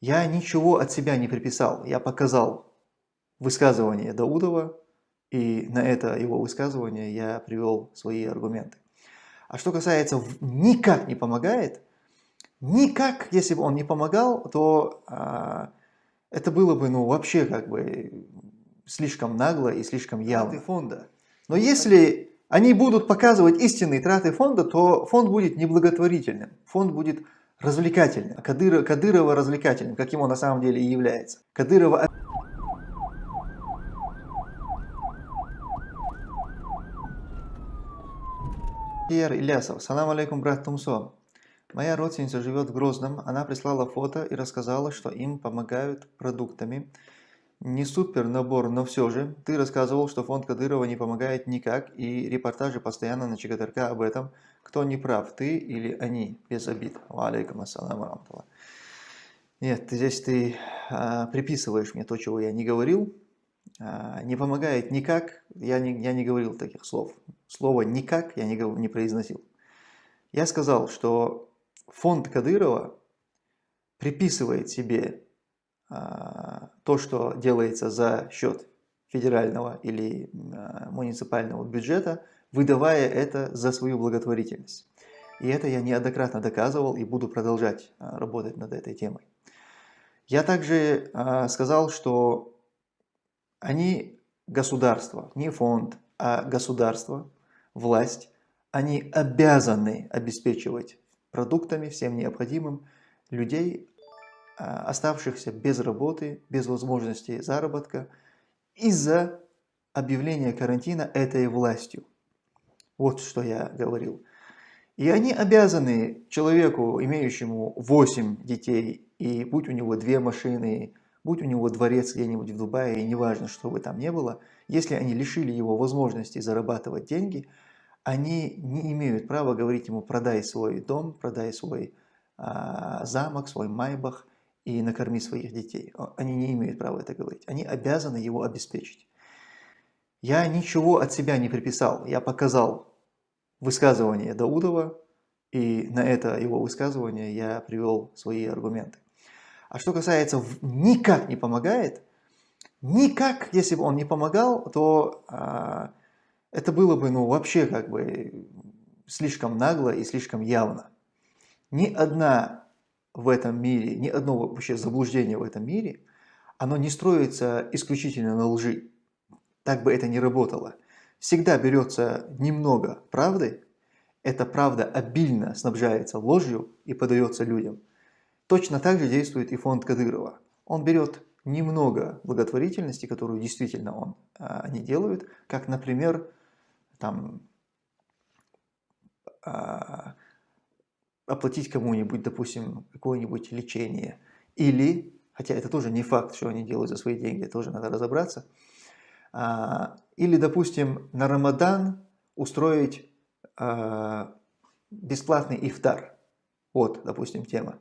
Я ничего от себя не приписал, я показал высказывание Даудова, и на это его высказывание я привел свои аргументы. А что касается «никак не помогает», никак, если бы он не помогал, то а, это было бы ну, вообще как бы слишком нагло и слишком явно. фонда. Но если они будут показывать истинные траты фонда, то фонд будет неблаготворительным, фонд будет развлекательным, а Кадырова, Кадырова развлекательным, каким он на самом деле и является. Кадырова... Пьер Илясов. Салам алейкум, брат Тумсо. Моя родственница живет в Грозном. Она прислала фото и рассказала, что им помогают продуктами. Не супер набор, но все же. Ты рассказывал, что фонд Кадырова не помогает никак, и репортажи постоянно на ЧГТРК об этом. Кто не прав, ты или они? Без обид. Алейкум ассаламу рамтула. Нет, здесь ты а, приписываешь мне то, чего я не говорил. А, не помогает никак, я не, я не говорил таких слов. Слово «никак» я не, не произносил. Я сказал, что фонд Кадырова приписывает себе а, то, что делается за счет федерального или а, муниципального бюджета, выдавая это за свою благотворительность. И это я неоднократно доказывал и буду продолжать а, работать над этой темой. Я также сказал, что они государство, не фонд, а государство, власть, они обязаны обеспечивать продуктами, всем необходимым людей, а, оставшихся без работы, без возможности заработка из-за объявления карантина этой властью. Вот что я говорил. И они обязаны человеку, имеющему 8 детей, и будь у него две машины, будь у него дворец где-нибудь в Дубае, неважно, что бы там ни было, если они лишили его возможности зарабатывать деньги, они не имеют права говорить ему продай свой дом, продай свой а, замок, свой майбах, и накорми своих детей. Они не имеют права это говорить. Они обязаны его обеспечить. Я ничего от себя не приписал. Я показал высказывание Даудова, и на это его высказывание я привел свои аргументы. А что касается «никак не помогает», никак, если бы он не помогал, то а, это было бы ну, вообще как бы слишком нагло и слишком явно. Ни одна в этом мире, ни одно вообще заблуждение в этом мире, оно не строится исключительно на лжи. Так бы это не работало. Всегда берется немного правды, эта правда обильно снабжается ложью и подается людям. Точно так же действует и фонд Кадырова. Он берет немного благотворительности, которую действительно он, а, они делают, как, например, там, а, оплатить кому-нибудь, допустим, какое-нибудь лечение. Или, хотя это тоже не факт, что они делают за свои деньги, тоже надо разобраться. А, или, допустим, на Рамадан устроить а, бесплатный ифтар. Вот, допустим, тема.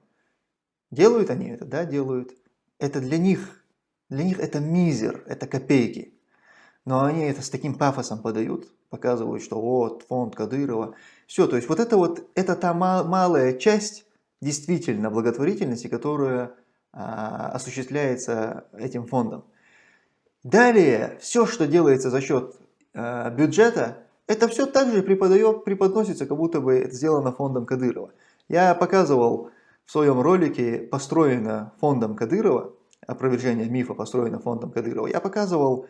Делают они это? Да, делают. Это для них, для них это мизер, это копейки. Но они это с таким пафосом подают, показывают, что вот фонд Кадырова. Все, то есть вот это вот, это та малая часть действительно благотворительности, которая а, осуществляется этим фондом. Далее, все, что делается за счет а, бюджета, это все также преподает, преподносится, как будто бы это сделано фондом Кадырова. Я показывал в своем ролике «Построено фондом Кадырова», опровержение мифа «Построено фондом Кадырова», я показывал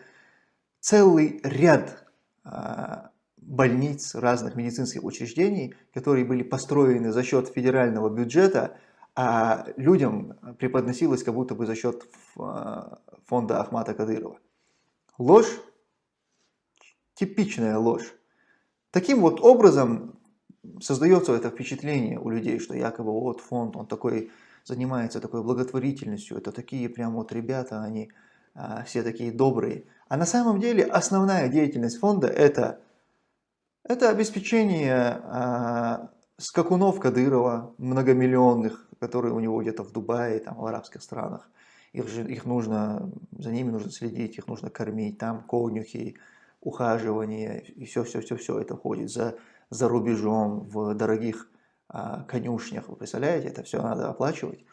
целый ряд а, больниц, разных медицинских учреждений, которые были построены за счет федерального бюджета, а людям преподносилось как будто бы за счет а, фонда Ахмата Кадырова. Ложь, типичная ложь. Таким вот образом создается это впечатление у людей, что якобы вот фонд, он такой занимается такой благотворительностью, это такие прям вот ребята, они а, все такие добрые. А на самом деле основная деятельность фонда это, это обеспечение а, скакунов Кадырова, многомиллионных, которые у него где-то в Дубае, там, в арабских странах. Их, же, их нужно, за ними нужно следить, их нужно кормить, там конюхи, ухаживание, и все-все-все-все это ходит за, за рубежом, в дорогих а, конюшнях, вы представляете, это все надо оплачивать.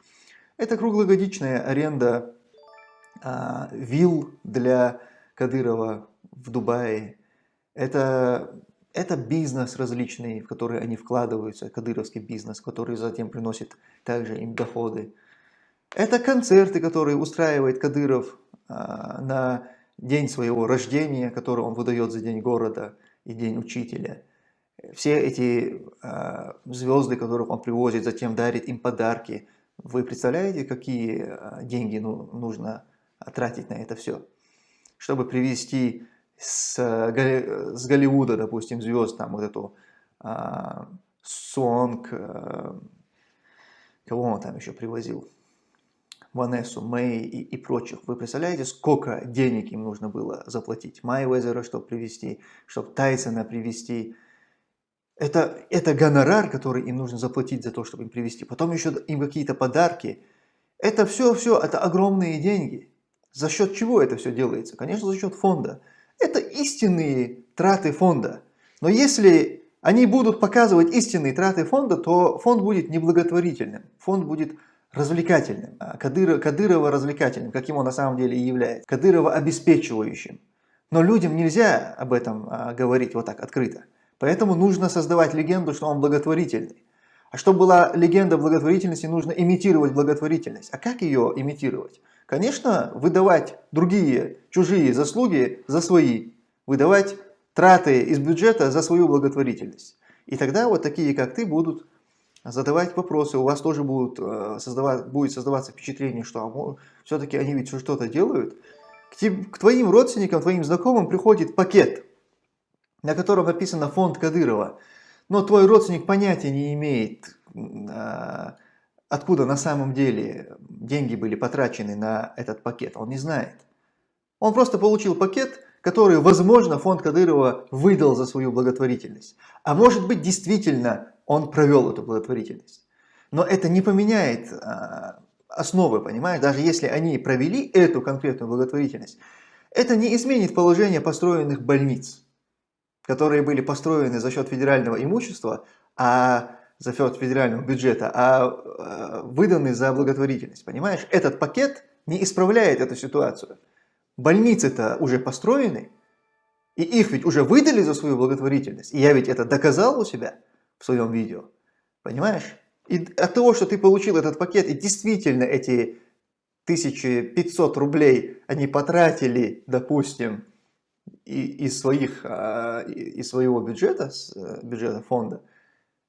Это круглогодичная аренда а, вилл для Кадырова в Дубае. Это, это бизнес различный, в который они вкладываются, кадыровский бизнес, который затем приносит также им доходы. Это концерты, которые устраивает Кадыров а, на день своего рождения, который он выдает за день города и день учителя. Все эти э, звезды, которых он привозит, затем дарит им подарки. Вы представляете, какие э, деньги ну, нужно тратить на это все? Чтобы привести с, с Голливуда, допустим, звезд, там вот эту э, Сонг, э, кого он там еще привозил? Ванессу, Мэй и, и прочих. Вы представляете, сколько денег им нужно было заплатить? Майвезера, чтобы привести, чтобы Тайсона привести. Это, это гонорар, который им нужно заплатить за то, чтобы им привести. Потом еще им какие-то подарки. Это все-все, это огромные деньги. За счет чего это все делается? Конечно, за счет фонда. Это истинные траты фонда. Но если они будут показывать истинные траты фонда, то фонд будет неблаготворительным. Фонд будет развлекательным, а Кадырова, Кадырова развлекательным, каким он на самом деле и является, Кадырова обеспечивающим. Но людям нельзя об этом а, говорить вот так открыто. Поэтому нужно создавать легенду, что он благотворительный. А чтобы была легенда благотворительности, нужно имитировать благотворительность. А как ее имитировать? Конечно, выдавать другие, чужие заслуги за свои. Выдавать траты из бюджета за свою благотворительность. И тогда вот такие, как ты, будут задавать вопросы, у вас тоже будут э, создавать, будет создаваться впечатление, что все-таки они ведь что-то делают. К, te, к твоим родственникам, твоим знакомым приходит пакет, на котором написано фонд Кадырова, но твой родственник понятия не имеет, э, откуда на самом деле деньги были потрачены на этот пакет, он не знает. Он просто получил пакет, который, возможно, фонд Кадырова выдал за свою благотворительность. А может быть, действительно он провел эту благотворительность. Но это не поменяет а, основы, понимаешь? Даже если они провели эту конкретную благотворительность, это не изменит положение построенных больниц, которые были построены за счет федерального имущества, а за счет федерального бюджета, а, а выданы за благотворительность, понимаешь? Этот пакет не исправляет эту ситуацию. Больницы-то уже построены, и их ведь уже выдали за свою благотворительность. И я ведь это доказал у себя в своем видео. Понимаешь? И от того, что ты получил этот пакет, и действительно эти 1500 рублей они потратили, допустим, из, своих, а, из своего бюджета, э, бюджета фонда,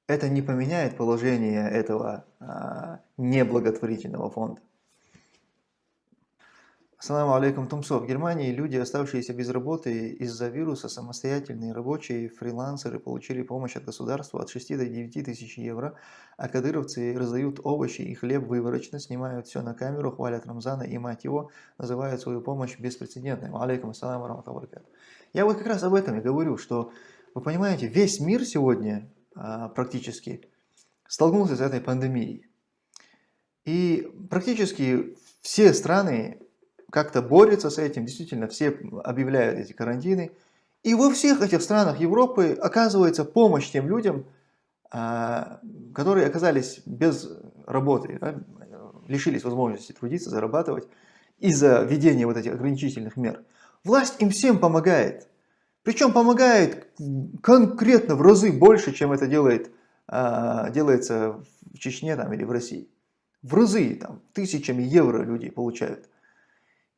это не поменяет положение этого а, неблаготворительного фонда. Ассаламу алейкум, Тумсо. В Германии люди, оставшиеся без работы из-за вируса, самостоятельные рабочие, фрилансеры, получили помощь от государства от 6 до 9 тысяч евро, а кадыровцы раздают овощи и хлеб выборочно, снимают все на камеру, хвалят Рамзана и мать его, называют свою помощь беспрецедентной. Алейкум ассаламу рахматуллахи Я вот как раз об этом и говорю, что, вы понимаете, весь мир сегодня практически столкнулся с этой пандемией. И практически все страны как-то борется с этим, действительно все объявляют эти карантины. И во всех этих странах Европы оказывается помощь тем людям, а, которые оказались без работы, да, лишились возможности трудиться, зарабатывать из-за введения вот этих ограничительных мер. Власть им всем помогает. Причем помогает конкретно в разы больше, чем это делает, а, делается в Чечне там, или в России. В разы, там, тысячами евро люди получают.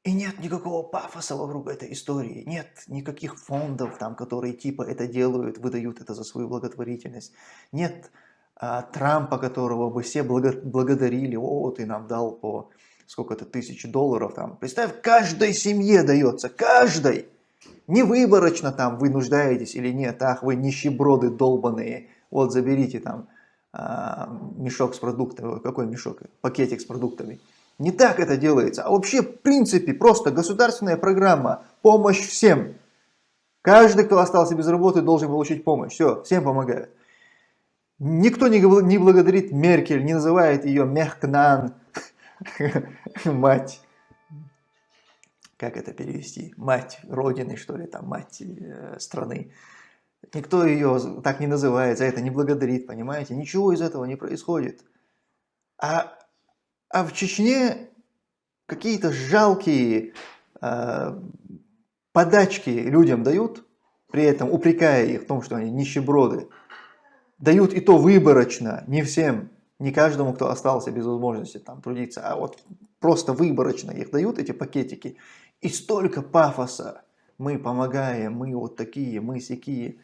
И нет никакого пафоса вокруг этой истории, нет никаких фондов, там, которые типа это делают, выдают это за свою благотворительность. Нет а, Трампа, которого бы все благо благодарили, о, ты нам дал по сколько-то тысяч долларов. Там. Представь, каждой семье дается, каждой. Не выборочно там вы нуждаетесь или нет, ах, вы нищеброды долбаные, вот заберите там а, мешок с продуктами, какой мешок, пакетик с продуктами. Не так это делается, а вообще в принципе просто государственная программа, помощь всем. Каждый, кто остался без работы, должен получить помощь. Все, всем помогают. Никто не, не благодарит Меркель, не называет ее Мехкнан, мать. Как это перевести? Мать Родины, что ли, там, мать э, страны. Никто ее так не называет, за это не благодарит, понимаете? Ничего из этого не происходит. А А в Чечне какие-то жалкие э, подачки людям дают, при этом упрекая их в том, что они нищеброды. Дают и то выборочно, не всем, не каждому, кто остался без возможности там трудиться, а вот просто выборочно их дают, эти пакетики. И столько пафоса. Мы помогаем, мы вот такие, мы сякие.